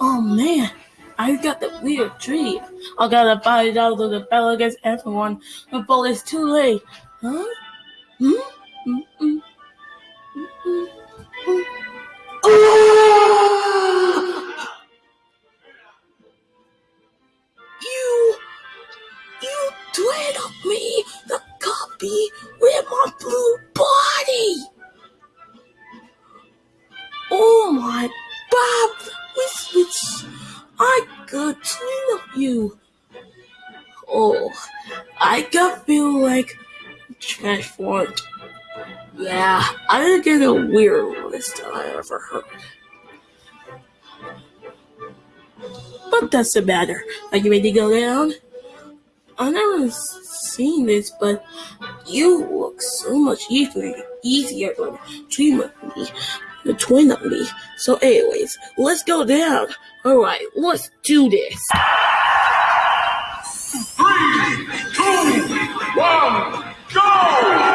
Oh man, I got the weird dream. I gotta fight out of the battle against everyone before it's too late. Huh? Hmm? Mm-mm. Mm-mm. Oh, I got feel like transformed. Yeah, I didn't get a weird list I ever heard. But that's the matter. Are you ready to go down? I never seen this, but you look so much easier, easier than dream of me, the twin of me. So, anyways, let's go down. All right, let's do this. Three, two, one, go!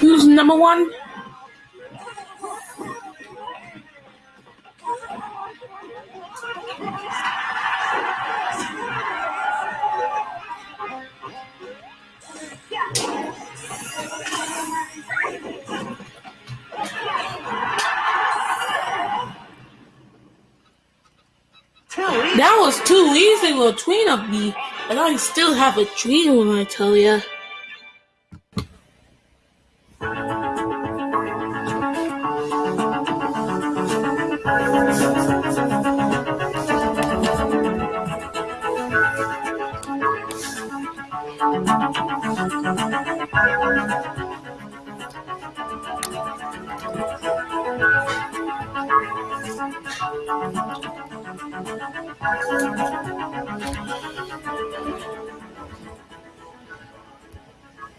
Who's number one? two leaves little tween of me, and I still have a dream when I tell ya. 頑張れ頑張れ。